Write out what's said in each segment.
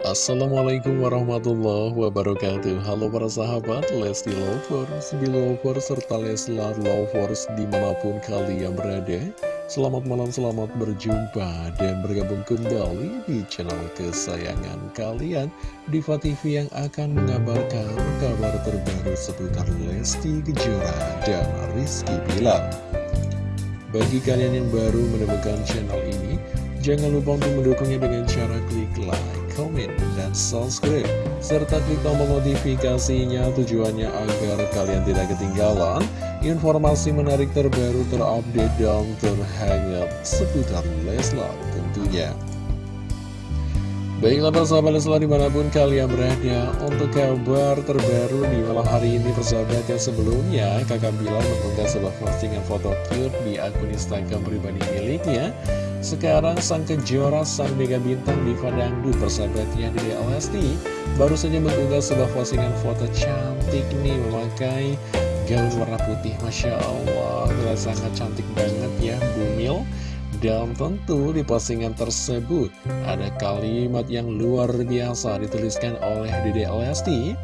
Assalamualaikum warahmatullahi wabarakatuh. Halo para sahabat Lesti Lovers, Belovers, serta Leslar Lovers di mana pun kalian berada. Selamat malam, selamat berjumpa dan bergabung kembali di channel kesayangan kalian Diva TV yang akan mengabarkan kabar terbaru seputar Lesti Kejora dan Rizky Bilar. Bagi kalian yang baru menemukan channel ini Jangan lupa untuk mendukungnya dengan cara klik like komen, dan subscribe, serta klik tombol notifikasinya tujuannya agar kalian tidak ketinggalan informasi menarik terbaru terupdate dan terhangat seputar Leslar tentunya. Baiklah persahabat Leslar di mana pun kalian berada Untuk kabar terbaru di malam hari ini persahabat yang sebelumnya Kakak bilang mengunggah sebuah postingan foto cute di akun Instagram pribadi miliknya. Sekarang sang kejora, sang mega bintang di Dangdut persahabatnya di Lesti Baru saja mengunggah sebuah postingan foto cantik nih memakai gaun warna putih. Masya Allah sangat cantik banget ya Bumil dan tentu di postingan tersebut ada kalimat yang luar biasa dituliskan oleh Dede Lesti.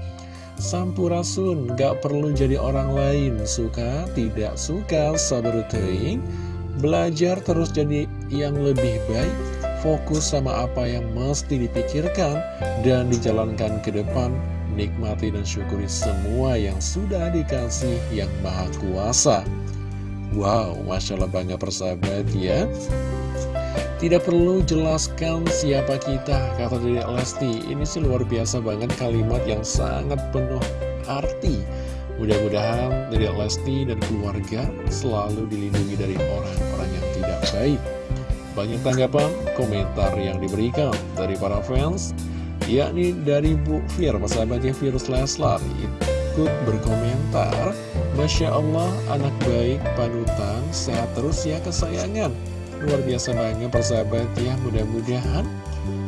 Sampurasun, gak perlu jadi orang lain, suka, tidak suka, sabar teing Belajar terus jadi yang lebih baik, fokus sama apa yang mesti dipikirkan, dan dijalankan ke depan, nikmati dan syukuri semua yang sudah dikasih yang maha kuasa. Wow, Masya Allah bangga persahabat ya. Tidak perlu jelaskan siapa kita, kata Dede Lesti. Ini sih luar biasa banget kalimat yang sangat penuh arti. Mudah-mudahan dari Lesti dan keluarga selalu dilindungi dari orang-orang yang tidak baik. Banyak tanggapan, komentar yang diberikan dari para fans, yakni dari Bu Fir, sahabatnya Virus Leslar, ikut berkomentar, Masya Allah, anak baik, panutan, sehat terus ya kesayangan. Luar biasa banget persahabat ya, mudah-mudahan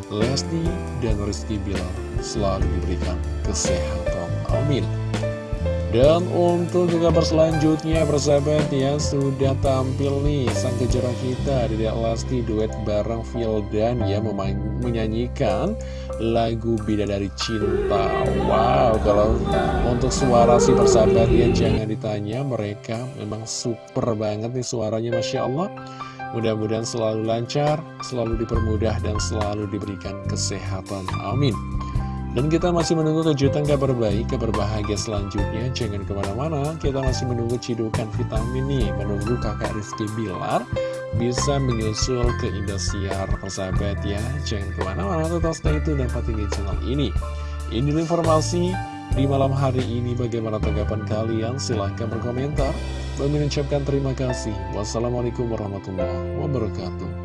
Lesti dan Rizky Bilar selalu diberikan kesehatan. Amin. Dan untuk kabar selanjutnya persahabat ya Sudah tampil nih sang kejora kita Dedek Lesti duet bareng Vildan ya Menyanyikan lagu Bidadari Cinta. Wow kalau untuk suara si persahabat ya Jangan ditanya mereka memang super banget nih suaranya Masya Allah. Mudah-mudahan selalu lancar, selalu dipermudah dan selalu diberikan kesehatan. Amin dan kita masih menunggu kejutan kabar baik, kabar bahagia selanjutnya. Jangan ke mana-mana, kita masih menunggu cidukan vitamin nih. Menunggu kakak Rizky Bilar bisa menyusul ke Indosiar, persahabat ya. Jangan ke mana-mana, tetap stay tune dan patuhi channel ini. Ini informasi di malam hari ini. Bagaimana tanggapan kalian? Silahkan berkomentar. Dan mengucapkan terima kasih. Wassalamualaikum warahmatullahi wabarakatuh.